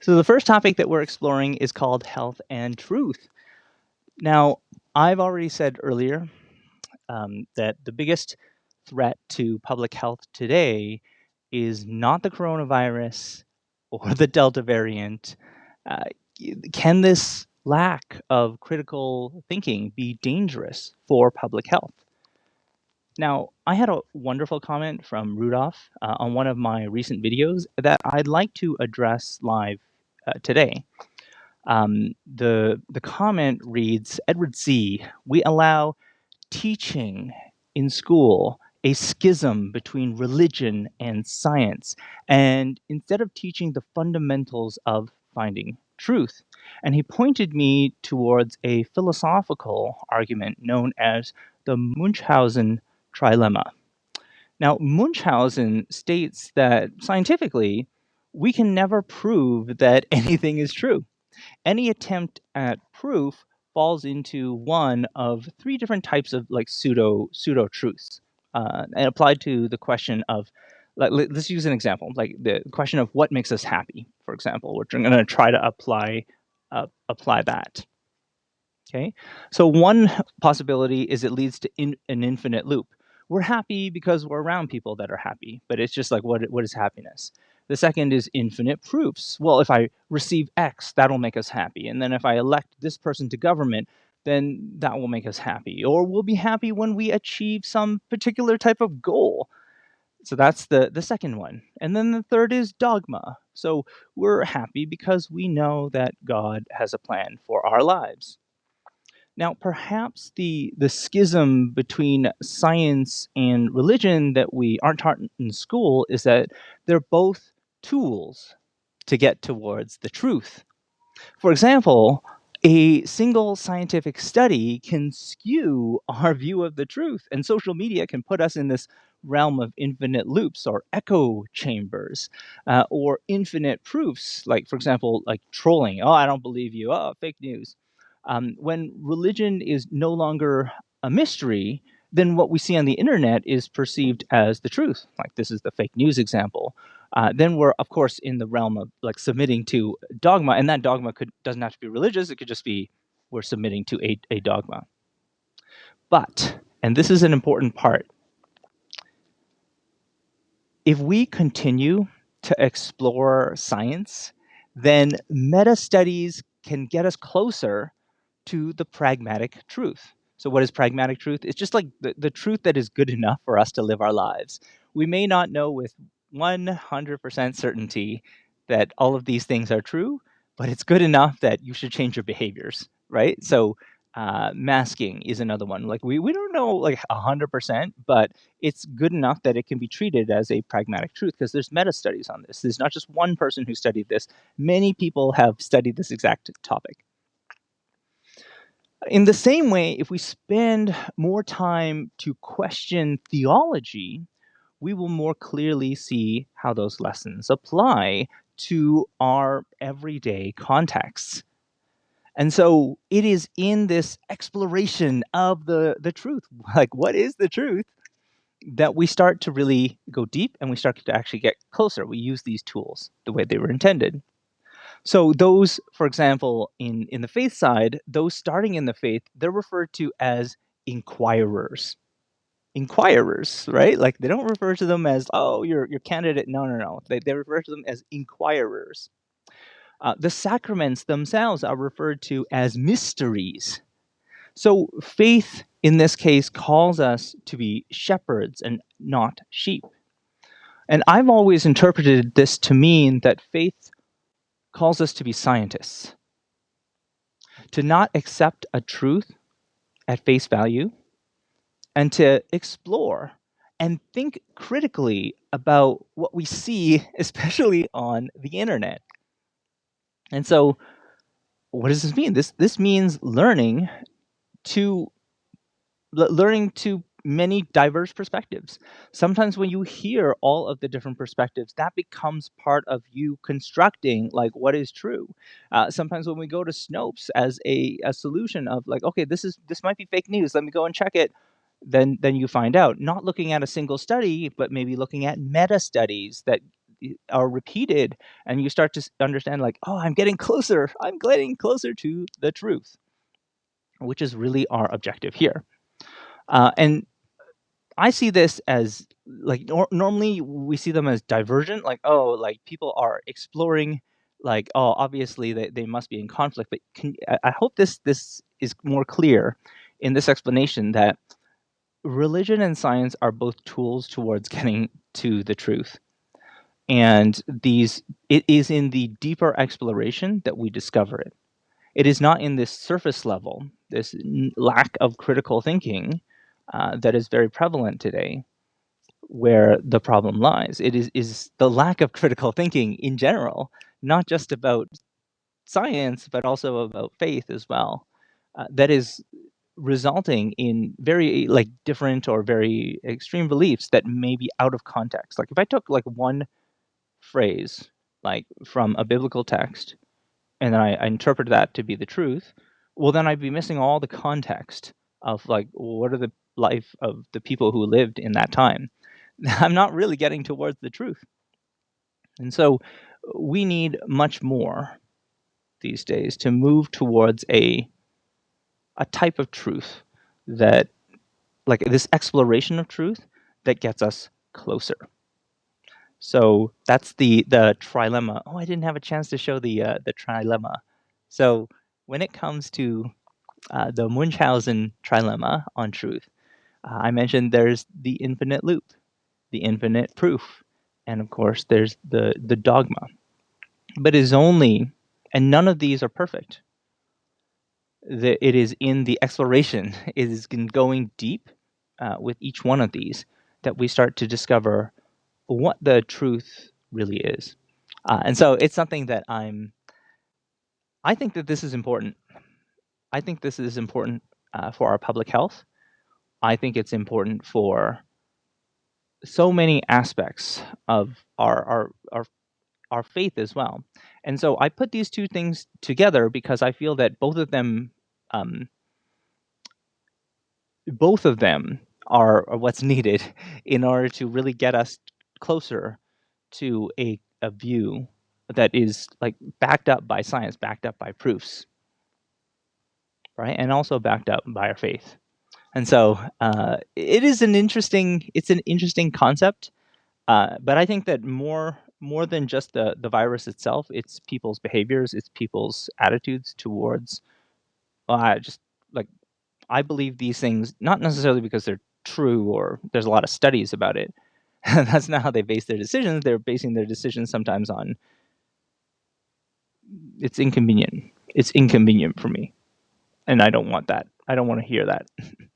So the first topic that we're exploring is called health and truth. Now, I've already said earlier um, that the biggest threat to public health today is not the coronavirus or the Delta variant. Uh, can this lack of critical thinking be dangerous for public health? Now, I had a wonderful comment from Rudolph uh, on one of my recent videos that I'd like to address live uh, today. Um, the, the comment reads, Edward Z., we allow teaching in school a schism between religion and science, and instead of teaching the fundamentals of finding truth. And he pointed me towards a philosophical argument known as the Munchausen trilemma. Now, Munchausen states that scientifically, we can never prove that anything is true. Any attempt at proof falls into one of three different types of like pseudo pseudo truths, uh, and applied to the question of like, let's use an example, like the question of what makes us happy, for example, which I'm going to try to apply uh, apply that. Okay, so one possibility is it leads to in, an infinite loop we're happy because we're around people that are happy, but it's just like, what, what is happiness? The second is infinite proofs. Well, if I receive X, that'll make us happy. And then if I elect this person to government, then that will make us happy. Or we'll be happy when we achieve some particular type of goal. So that's the, the second one. And then the third is dogma. So we're happy because we know that God has a plan for our lives. Now, perhaps the, the schism between science and religion that we aren't taught in school is that they're both tools to get towards the truth. For example, a single scientific study can skew our view of the truth, and social media can put us in this realm of infinite loops or echo chambers uh, or infinite proofs, like, for example, like trolling. Oh, I don't believe you. Oh, fake news. Um, when religion is no longer a mystery, then what we see on the internet is perceived as the truth. Like this is the fake news example. Uh, then we're of course in the realm of like submitting to dogma, and that dogma could doesn't have to be religious. It could just be we're submitting to a, a dogma. But, and this is an important part, if we continue to explore science, then meta studies can get us closer to the pragmatic truth. So what is pragmatic truth? It's just like the, the truth that is good enough for us to live our lives. We may not know with 100% certainty that all of these things are true, but it's good enough that you should change your behaviors, right? So uh, masking is another one. Like we, we don't know like 100%, but it's good enough that it can be treated as a pragmatic truth because there's meta studies on this. There's not just one person who studied this. Many people have studied this exact topic. In the same way, if we spend more time to question theology, we will more clearly see how those lessons apply to our everyday contexts. And so it is in this exploration of the, the truth, like what is the truth, that we start to really go deep and we start to actually get closer. We use these tools the way they were intended. So those, for example, in, in the faith side, those starting in the faith, they're referred to as inquirers. Inquirers, right? Like they don't refer to them as, oh, you're, you're candidate. No, no, no. They, they refer to them as inquirers. Uh, the sacraments themselves are referred to as mysteries. So faith, in this case, calls us to be shepherds and not sheep. And I've always interpreted this to mean that faith calls us to be scientists, to not accept a truth at face value, and to explore and think critically about what we see, especially on the internet. And so, what does this mean? This this means learning to learning to many diverse perspectives. Sometimes when you hear all of the different perspectives, that becomes part of you constructing like what is true. Uh, sometimes when we go to Snopes as a, a solution of like, okay, this is this might be fake news. Let me go and check it. Then then you find out. Not looking at a single study, but maybe looking at meta studies that are repeated and you start to understand like oh i'm getting closer i'm getting closer to the truth which is really our objective here uh, and i see this as like nor- normally we see them as divergent like oh like people are exploring like oh obviously they, they must be in conflict but can, I, I hope this this is more clear in this explanation that religion and science are both tools towards getting to the truth. And these it is in the deeper exploration that we discover it. It is not in this surface level this lack of critical thinking uh, that is very prevalent today where the problem lies. It is is the lack of critical thinking in general not just about science but also about faith as well uh, that is resulting in very like different or very extreme beliefs that may be out of context. Like if i took like one phrase like from a biblical text and then I, I interpret that to be the truth well then i'd be missing all the context of like what are the life of the people who lived in that time i'm not really getting towards the truth and so we need much more these days to move towards a a type of truth that like this exploration of truth that gets us closer so that's the the trilemma. Oh, I didn't have a chance to show the uh, the trilemma. So when it comes to uh, the Munchausen trilemma on truth, uh, I mentioned there's the infinite loop, the infinite proof, and of course there's the the dogma. But it is only, and none of these are perfect. The, it is in the exploration, it is in going deep uh, with each one of these that we start to discover what the truth really is. Uh, and so it's something that I'm, I think that this is important. I think this is important uh, for our public health. I think it's important for so many aspects of our, our, our, our faith as well. And so I put these two things together because I feel that both of them, um, both of them are, are what's needed in order to really get us closer to a, a view that is like backed up by science, backed up by proofs, right? And also backed up by our faith. And so uh, it is an interesting, it's an interesting concept. Uh, but I think that more more than just the the virus itself, it's people's behaviors, it's people's attitudes towards. I just like I believe these things not necessarily because they're true or there's a lot of studies about it, that's not how they base their decisions. They're basing their decisions sometimes on it's inconvenient. It's inconvenient for me. And I don't want that. I don't want to hear that.